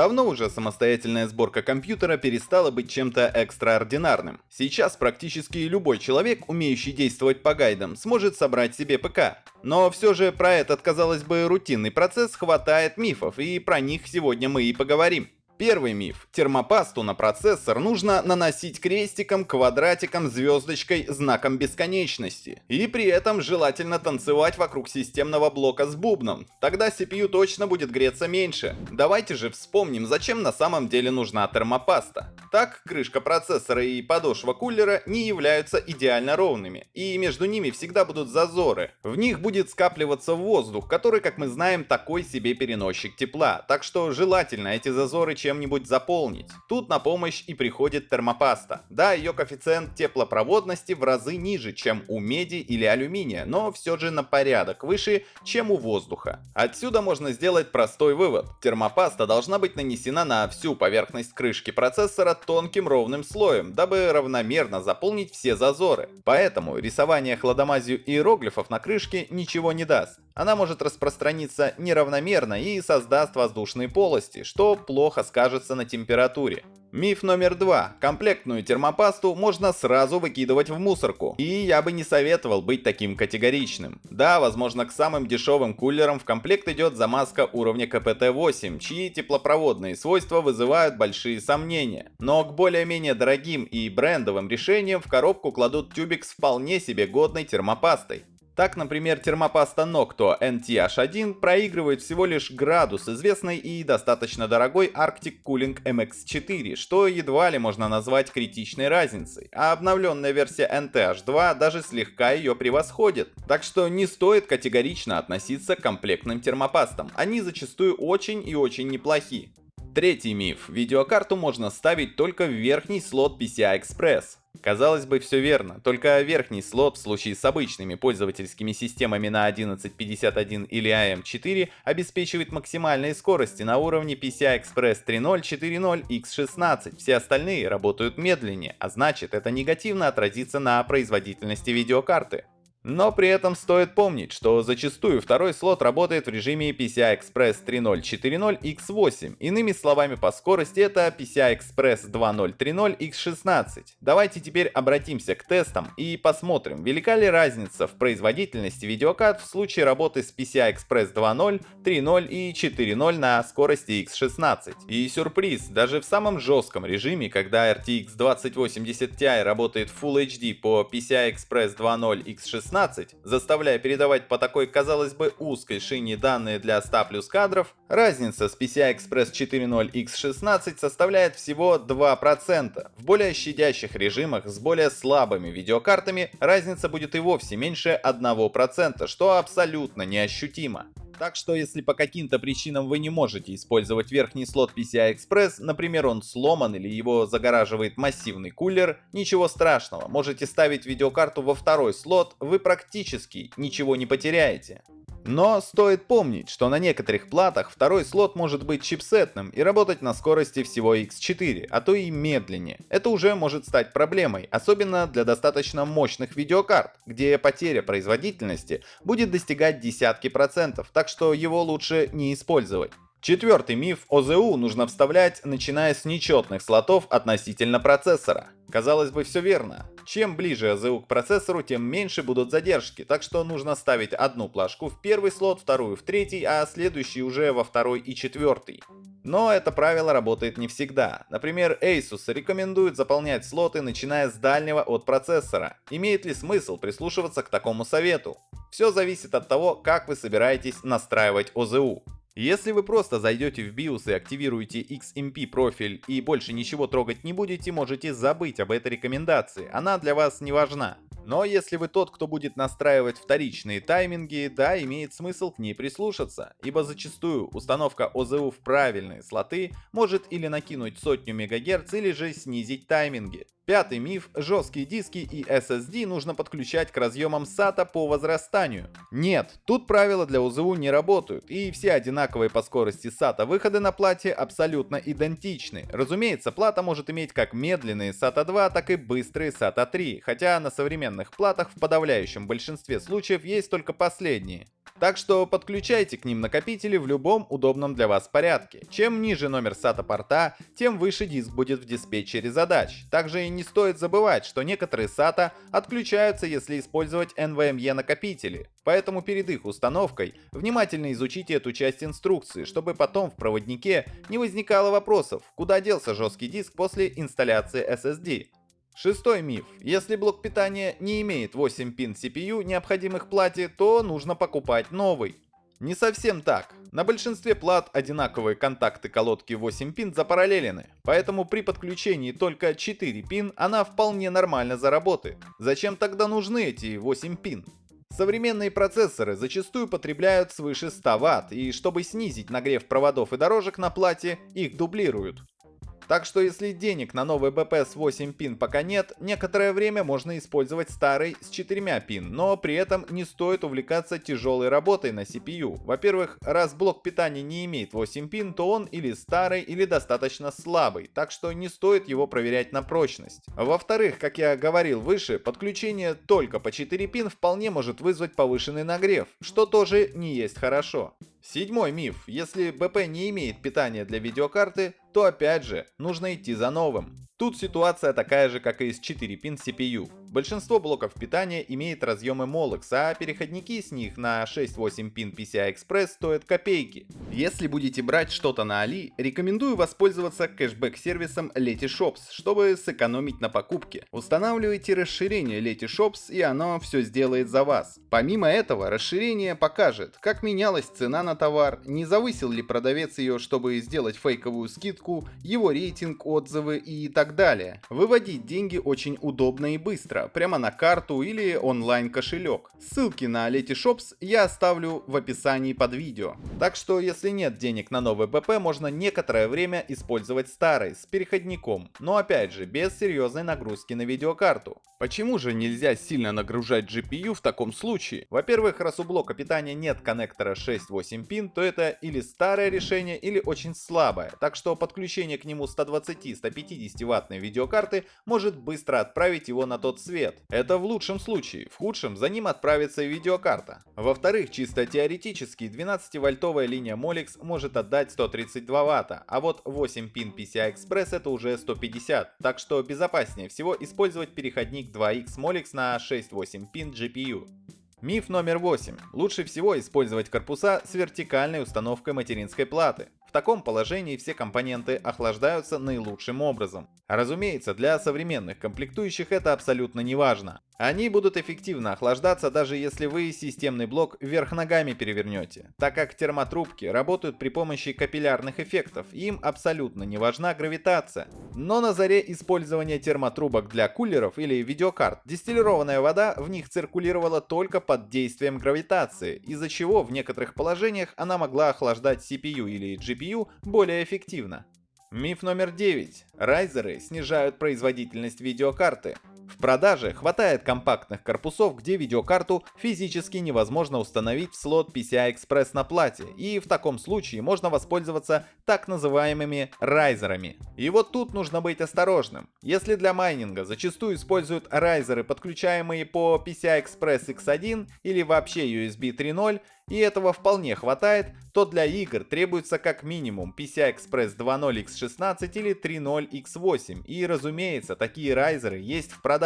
Давно уже самостоятельная сборка компьютера перестала быть чем-то экстраординарным. Сейчас практически любой человек, умеющий действовать по гайдам, сможет собрать себе ПК. Но все же про этот, казалось бы, рутинный процесс хватает мифов, и про них сегодня мы и поговорим. Первый миф. Термопасту на процессор нужно наносить крестиком, квадратиком, звездочкой, знаком бесконечности. И при этом желательно танцевать вокруг системного блока с бубном. Тогда CPU точно будет греться меньше. Давайте же вспомним, зачем на самом деле нужна термопаста. Так, крышка процессора и подошва кулера не являются идеально ровными, и между ними всегда будут зазоры. В них будет скапливаться воздух, который, как мы знаем, такой себе переносчик тепла, так что желательно эти зазоры чем чем-нибудь заполнить. Тут на помощь и приходит термопаста. Да, ее коэффициент теплопроводности в разы ниже, чем у меди или алюминия, но все же на порядок выше, чем у воздуха. Отсюда можно сделать простой вывод. Термопаста должна быть нанесена на всю поверхность крышки процессора тонким ровным слоем, дабы равномерно заполнить все зазоры. Поэтому рисование хладомазью иероглифов на крышке ничего не даст. Она может распространиться неравномерно и создаст воздушные полости, что плохо скажется на температуре. Миф номер два. Комплектную термопасту можно сразу выкидывать в мусорку. И я бы не советовал быть таким категоричным. Да, возможно, к самым дешевым кулерам в комплект идет замазка уровня КПТ-8, чьи теплопроводные свойства вызывают большие сомнения. Но к более-менее дорогим и брендовым решениям в коробку кладут тюбик с вполне себе годной термопастой. Так, например, термопаста Nocto NTH1 проигрывает всего лишь градус известной и достаточно дорогой Arctic Cooling MX4, что едва ли можно назвать критичной разницей, а обновленная версия NTH2 даже слегка ее превосходит. Так что не стоит категорично относиться к комплектным термопастам, они зачастую очень и очень неплохи. Третий миф. Видеокарту можно ставить только в верхний слот PCI Express. Казалось бы, все верно, только верхний слот в случае с обычными пользовательскими системами на 1151 или AM4 обеспечивает максимальные скорости на уровне PCI Express 3.0, 4.0, X16. Все остальные работают медленнее, а значит это негативно отразится на производительности видеокарты. Но при этом стоит помнить, что зачастую второй слот работает в режиме PCI Express 3.0 4.0 X8. Иными словами, по скорости это PCI Express 2.0 3.0 X16. Давайте теперь обратимся к тестам и посмотрим, велика ли разница в производительности видеокарт в случае работы с PCI Express 2.0, 3.0 и 4.0 на скорости X16. И сюрприз, даже в самом жестком режиме, когда RTX 2080 Ti работает Full HD по PCI Express 2.0 X16, 16, заставляя передавать по такой, казалось бы, узкой шине данные для 100 плюс кадров, разница с PCI Express 4.0 X16 составляет всего 2%. В более щадящих режимах с более слабыми видеокартами разница будет и вовсе меньше 1%, что абсолютно неощутимо. Так что если по каким-то причинам вы не можете использовать верхний слот PCI Express, например он сломан или его загораживает массивный кулер, ничего страшного, можете ставить видеокарту во второй слот, вы практически ничего не потеряете. Но стоит помнить, что на некоторых платах второй слот может быть чипсетным и работать на скорости всего X4, а то и медленнее. Это уже может стать проблемой, особенно для достаточно мощных видеокарт, где потеря производительности будет достигать десятки процентов, так что его лучше не использовать. Четвертый миф. ОЗУ нужно вставлять, начиная с нечетных слотов относительно процессора. Казалось бы, все верно. Чем ближе ОЗУ к процессору, тем меньше будут задержки, так что нужно ставить одну плашку в первый слот, вторую в третий, а следующий уже во второй и четвертый. Но это правило работает не всегда. Например, Asus рекомендует заполнять слоты, начиная с дальнего от процессора. Имеет ли смысл прислушиваться к такому совету? Все зависит от того, как вы собираетесь настраивать ОЗУ. Если вы просто зайдете в BIOS и активируете XMP профиль и больше ничего трогать не будете, можете забыть об этой рекомендации, она для вас не важна. Но если вы тот, кто будет настраивать вторичные тайминги, да, имеет смысл к ней прислушаться, ибо зачастую установка ОЗУ в правильные слоты может или накинуть сотню МГц, или же снизить тайминги. Пятый миф – жесткие диски и SSD нужно подключать к разъемам SATA по возрастанию. Нет, тут правила для ОЗУ не работают, и все одинаковые по скорости SATA выходы на плате абсолютно идентичны. Разумеется, плата может иметь как медленные SATA 2, так и быстрые SATA 3, хотя на современных платах в подавляющем большинстве случаев есть только последние. Так что подключайте к ним накопители в любом удобном для вас порядке. Чем ниже номер SATA порта, тем выше диск будет в диспетчере задач. Также и не стоит забывать, что некоторые SATA отключаются, если использовать NVMe накопители. Поэтому перед их установкой внимательно изучите эту часть инструкции, чтобы потом в проводнике не возникало вопросов, куда делся жесткий диск после инсталляции SSD. Шестой миф. Если блок питания не имеет 8 пин CPU, необходимых плате, то нужно покупать новый. Не совсем так. На большинстве плат одинаковые контакты колодки 8 пин запараллелены, поэтому при подключении только 4 пин она вполне нормально заработает. Зачем тогда нужны эти 8 пин? Современные процессоры зачастую потребляют свыше 100 Вт, и чтобы снизить нагрев проводов и дорожек на плате, их дублируют. Так что если денег на новый БП с 8 пин пока нет, некоторое время можно использовать старый с 4 пин, но при этом не стоит увлекаться тяжелой работой на CPU. Во-первых, раз блок питания не имеет 8 пин, то он или старый, или достаточно слабый, так что не стоит его проверять на прочность. Во-вторых, как я говорил выше, подключение только по 4 пин вполне может вызвать повышенный нагрев, что тоже не есть хорошо. Седьмой миф. Если БП не имеет питания для видеокарты, то опять же, нужно идти за новым. Тут ситуация такая же, как и с 4-пин CPU. Большинство блоков питания имеет разъемы Molex, а переходники с них на 6-8 пин PCI Express стоят копейки. Если будете брать что-то на Али, рекомендую воспользоваться кэшбэк-сервисом Letyshops, чтобы сэкономить на покупке. Устанавливайте расширение Letyshops и оно все сделает за вас. Помимо этого, расширение покажет, как менялась цена на товар, не завысил ли продавец ее, чтобы сделать фейковую скидку, его рейтинг, отзывы и так далее. Выводить деньги очень удобно и быстро, прямо на карту или онлайн кошелек. Ссылки на Letyshops я оставлю в описании под видео. Так что если нет денег на новый БП, можно некоторое время использовать старый с переходником, но опять же без серьезной нагрузки на видеокарту. Почему же нельзя сильно нагружать GPU в таком случае? Во-первых, раз у блока питания нет коннектора 6-8 пин, то это или старое решение, или очень слабое, так что подключение к нему 120-150 Вт ваттной видеокарты может быстро отправить его на тот свет. Это в лучшем случае, в худшем за ним отправится и видеокарта. Во-вторых, чисто теоретически 12-вольтовая линия Molex может отдать 132 Вт, а вот 8 пин PCI Express это уже 150, так что безопаснее всего использовать переходник 2X Molex на 6-8 пин GPU. Миф номер 8. Лучше всего использовать корпуса с вертикальной установкой материнской платы. В таком положении все компоненты охлаждаются наилучшим образом. Разумеется, для современных комплектующих это абсолютно не важно. Они будут эффективно охлаждаться, даже если вы системный блок вверх ногами перевернете, так как термотрубки работают при помощи капиллярных эффектов, им абсолютно не важна гравитация. Но на заре использования термотрубок для кулеров или видеокарт, дистиллированная вода в них циркулировала только под действием гравитации, из-за чего в некоторых положениях она могла охлаждать CPU или GPU более эффективно. Миф номер 9. Райзеры снижают производительность видеокарты. В продаже хватает компактных корпусов, где видеокарту физически невозможно установить в слот PCI Express на плате, и в таком случае можно воспользоваться так называемыми райзерами. И вот тут нужно быть осторожным. Если для майнинга зачастую используют райзеры, подключаемые по PCI Express X1 или вообще USB 3.0, и этого вполне хватает, то для игр требуется как минимум PCI Express 2.0 X16 или 3.0 X8, и разумеется, такие райзеры есть в продаже.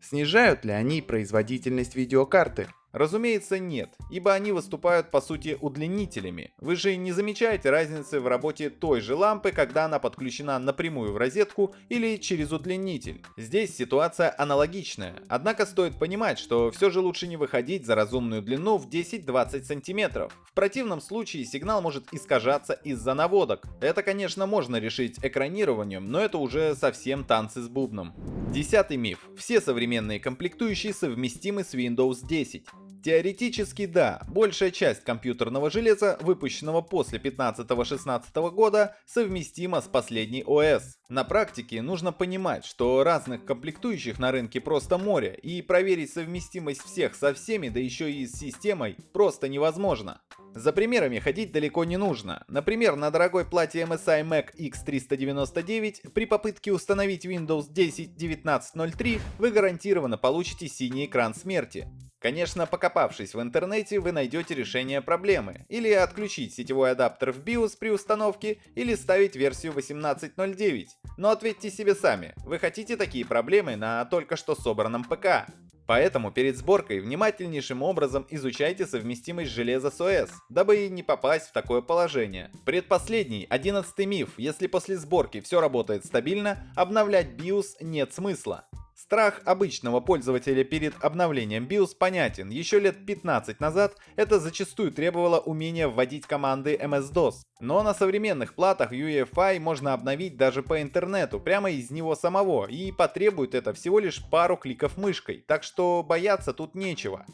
Снижают ли они производительность видеокарты? Разумеется, нет, ибо они выступают по сути удлинителями. Вы же не замечаете разницы в работе той же лампы, когда она подключена напрямую в розетку или через удлинитель. Здесь ситуация аналогичная, однако стоит понимать, что все же лучше не выходить за разумную длину в 10-20 сантиметров. В противном случае сигнал может искажаться из-за наводок. Это, конечно, можно решить экранированием, но это уже совсем танцы с бубном. Десятый миф. Все современные комплектующие совместимы с Windows 10. Теоретически да, большая часть компьютерного железа, выпущенного после 15-16 года, совместима с последней ОС. На практике нужно понимать, что разных комплектующих на рынке просто море, и проверить совместимость всех со всеми, да еще и с системой, просто невозможно. За примерами ходить далеко не нужно. Например, на дорогой плате MSI Mac X399 при попытке установить Windows 10 1903 вы гарантированно получите синий экран смерти. Конечно, покопавшись в интернете, вы найдете решение проблемы. Или отключить сетевой адаптер в BIOS при установке, или ставить версию 18.09. Но ответьте себе сами, вы хотите такие проблемы на только что собранном ПК? Поэтому перед сборкой внимательнейшим образом изучайте совместимость железа с ОС, дабы не попасть в такое положение. Предпоследний, одиннадцатый миф, если после сборки все работает стабильно, обновлять BIOS нет смысла. Страх обычного пользователя перед обновлением BIOS понятен. Еще лет 15 назад это зачастую требовало умения вводить команды MS-DOS. Но на современных платах UEFI можно обновить даже по интернету, прямо из него самого, и потребует это всего лишь пару кликов мышкой, так что бояться тут нечего.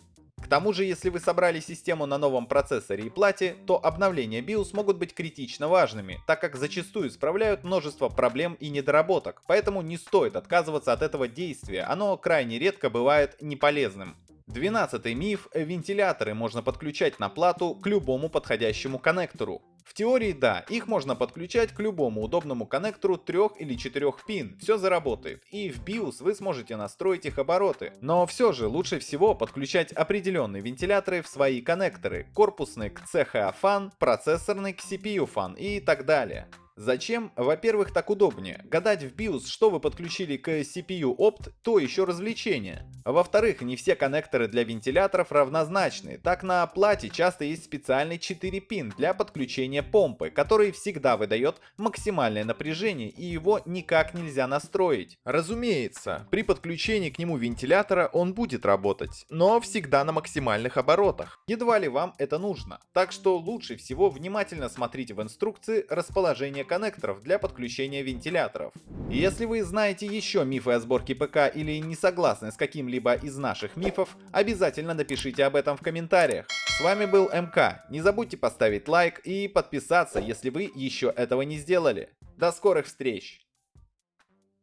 К тому же, если вы собрали систему на новом процессоре и плате, то обновления BIOS могут быть критично важными, так как зачастую исправляют множество проблем и недоработок, поэтому не стоит отказываться от этого действия, оно крайне редко бывает неполезным. Двенадцатый миф – вентиляторы можно подключать на плату к любому подходящему коннектору. В теории да, их можно подключать к любому удобному коннектору 3 или 4 пин, все заработает, и в BIOS вы сможете настроить их обороты. Но все же лучше всего подключать определенные вентиляторы в свои коннекторы, корпусный к CHA fan, процессорный к CPU fan и так далее. Зачем? Во-первых, так удобнее. Гадать в BIOS, что вы подключили к CPU Opt, то еще развлечение. Во-вторых, не все коннекторы для вентиляторов равнозначны. Так на плате часто есть специальный 4-пин для подключения помпы, который всегда выдает максимальное напряжение и его никак нельзя настроить. Разумеется, при подключении к нему вентилятора он будет работать, но всегда на максимальных оборотах. Едва ли вам это нужно. Так что лучше всего внимательно смотрите в инструкции расположение коннекторов для подключения вентиляторов. Если вы знаете еще мифы о сборке ПК или не согласны с каким-либо из наших мифов, обязательно напишите об этом в комментариях. С вами был МК, не забудьте поставить лайк и подписаться, если вы еще этого не сделали. До скорых встреч!